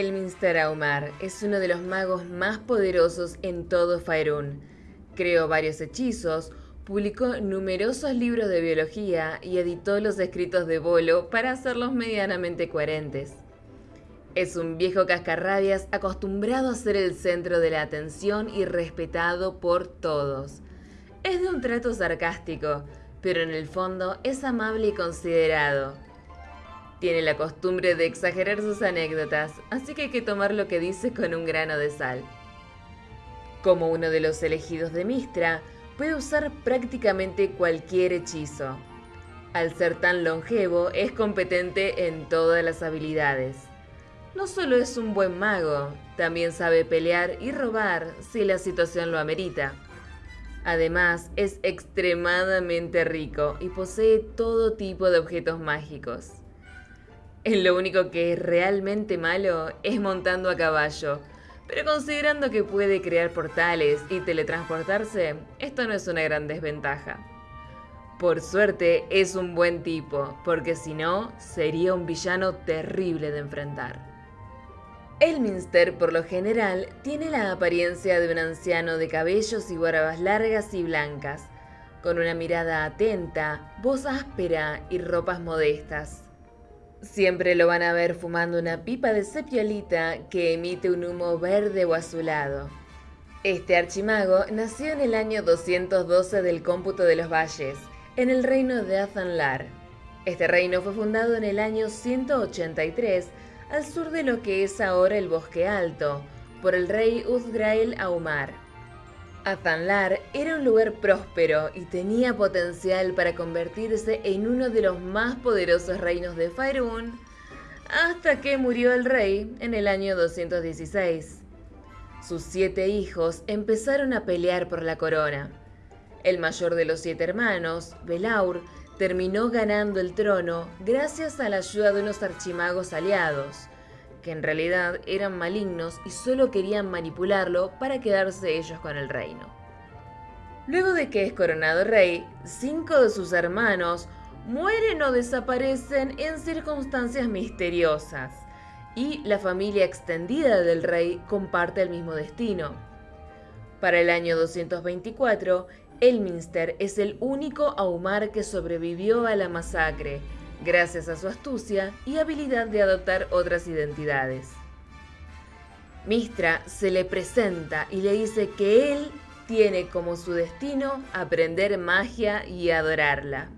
Elminster Aumar es uno de los magos más poderosos en todo Faerun. Creó varios hechizos, publicó numerosos libros de biología y editó los escritos de Bolo para hacerlos medianamente coherentes. Es un viejo cascarrabias acostumbrado a ser el centro de la atención y respetado por todos. Es de un trato sarcástico, pero en el fondo es amable y considerado. Tiene la costumbre de exagerar sus anécdotas, así que hay que tomar lo que dice con un grano de sal. Como uno de los elegidos de Mistra, puede usar prácticamente cualquier hechizo. Al ser tan longevo, es competente en todas las habilidades. No solo es un buen mago, también sabe pelear y robar si la situación lo amerita. Además, es extremadamente rico y posee todo tipo de objetos mágicos. Lo único que es realmente malo es montando a caballo, pero considerando que puede crear portales y teletransportarse, esto no es una gran desventaja. Por suerte es un buen tipo, porque si no, sería un villano terrible de enfrentar. Elminster, por lo general, tiene la apariencia de un anciano de cabellos y barbas largas y blancas, con una mirada atenta, voz áspera y ropas modestas. Siempre lo van a ver fumando una pipa de sepiolita que emite un humo verde o azulado. Este archimago nació en el año 212 del cómputo de los valles, en el reino de Athanlar. Este reino fue fundado en el año 183 al sur de lo que es ahora el Bosque Alto, por el rey Uzgrael Aumar. Athanlar era un lugar próspero y tenía potencial para convertirse en uno de los más poderosos reinos de Faerun, hasta que murió el rey en el año 216. Sus siete hijos empezaron a pelear por la corona. El mayor de los siete hermanos, Belaur, terminó ganando el trono gracias a la ayuda de unos archimagos aliados, que en realidad eran malignos y solo querían manipularlo para quedarse ellos con el reino. Luego de que es coronado rey, cinco de sus hermanos mueren o desaparecen en circunstancias misteriosas, y la familia extendida del rey comparte el mismo destino. Para el año 224, Elminster es el único Aumar que sobrevivió a la masacre, gracias a su astucia y habilidad de adoptar otras identidades. Mistra se le presenta y le dice que él tiene como su destino aprender magia y adorarla.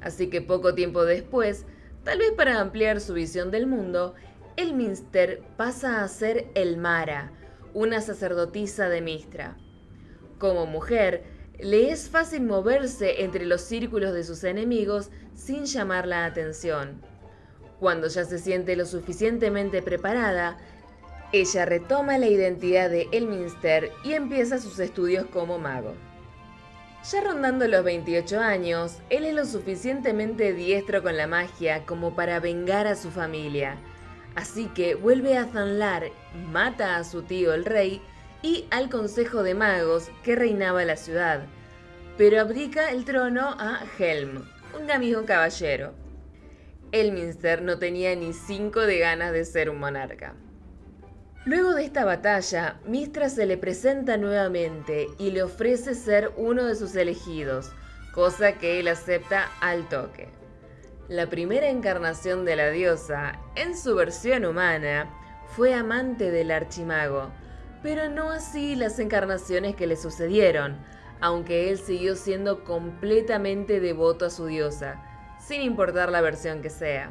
Así que poco tiempo después, tal vez para ampliar su visión del mundo, el Minster pasa a ser el Mara, una sacerdotisa de Mistra. Como mujer, le es fácil moverse entre los círculos de sus enemigos sin llamar la atención. Cuando ya se siente lo suficientemente preparada, ella retoma la identidad de Elminster y empieza sus estudios como mago. Ya rondando los 28 años, él es lo suficientemente diestro con la magia como para vengar a su familia. Así que vuelve a Zanlar, mata a su tío el rey y al Consejo de Magos que reinaba la ciudad, pero abdica el trono a Helm, un amigo caballero. Elminster no tenía ni cinco de ganas de ser un monarca. Luego de esta batalla, Mistra se le presenta nuevamente y le ofrece ser uno de sus elegidos, cosa que él acepta al toque. La primera encarnación de la diosa, en su versión humana, fue amante del archimago, pero no así las encarnaciones que le sucedieron, aunque él siguió siendo completamente devoto a su diosa, sin importar la versión que sea.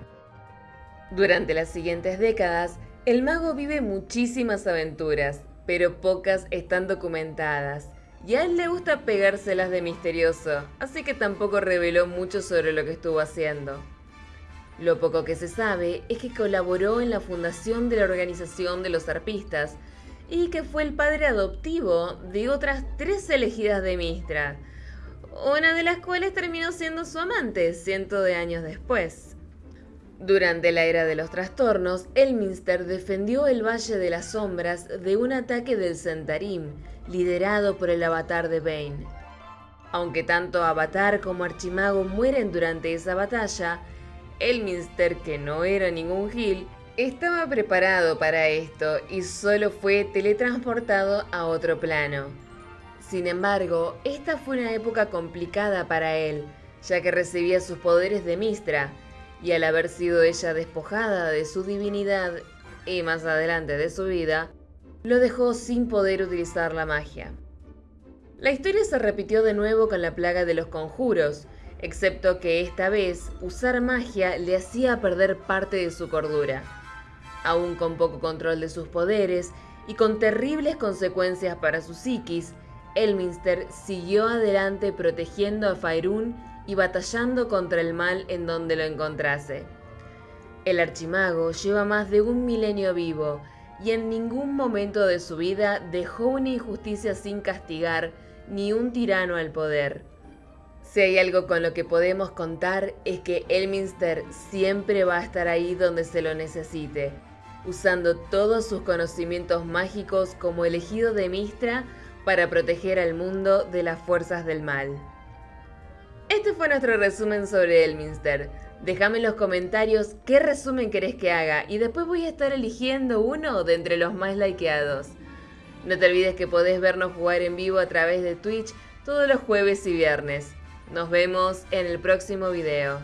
Durante las siguientes décadas, el mago vive muchísimas aventuras, pero pocas están documentadas, y a él le gusta pegárselas de misterioso, así que tampoco reveló mucho sobre lo que estuvo haciendo. Lo poco que se sabe es que colaboró en la fundación de la Organización de los Arpistas, y que fue el padre adoptivo de otras tres elegidas de Mistra, una de las cuales terminó siendo su amante cientos de años después. Durante la era de los trastornos, Elminster defendió el Valle de las Sombras de un ataque del Centarim, liderado por el avatar de Bane. Aunque tanto Avatar como Archimago mueren durante esa batalla, Elminster, que no era ningún Gil, Estaba preparado para esto y solo fue teletransportado a otro plano. Sin embargo, esta fue una época complicada para él, ya que recibía sus poderes de Mistra, y al haber sido ella despojada de su divinidad y más adelante de su vida, lo dejó sin poder utilizar la magia. La historia se repitió de nuevo con la plaga de los conjuros, excepto que esta vez usar magia le hacía perder parte de su cordura. Aún con poco control de sus poderes y con terribles consecuencias para su psiquis, Elminster siguió adelante protegiendo a Faerun y batallando contra el mal en donde lo encontrase. El archimago lleva más de un milenio vivo y en ningún momento de su vida dejó una injusticia sin castigar ni un tirano al poder. Si hay algo con lo que podemos contar es que Elminster siempre va a estar ahí donde se lo necesite, usando todos sus conocimientos mágicos como elegido de Mistra para proteger al mundo de las fuerzas del mal. Este fue nuestro resumen sobre Elminster. Déjame en los comentarios qué resumen querés que haga y después voy a estar eligiendo uno de entre los más likeados. No te olvides que podés vernos jugar en vivo a través de Twitch todos los jueves y viernes. Nos vemos en el próximo video.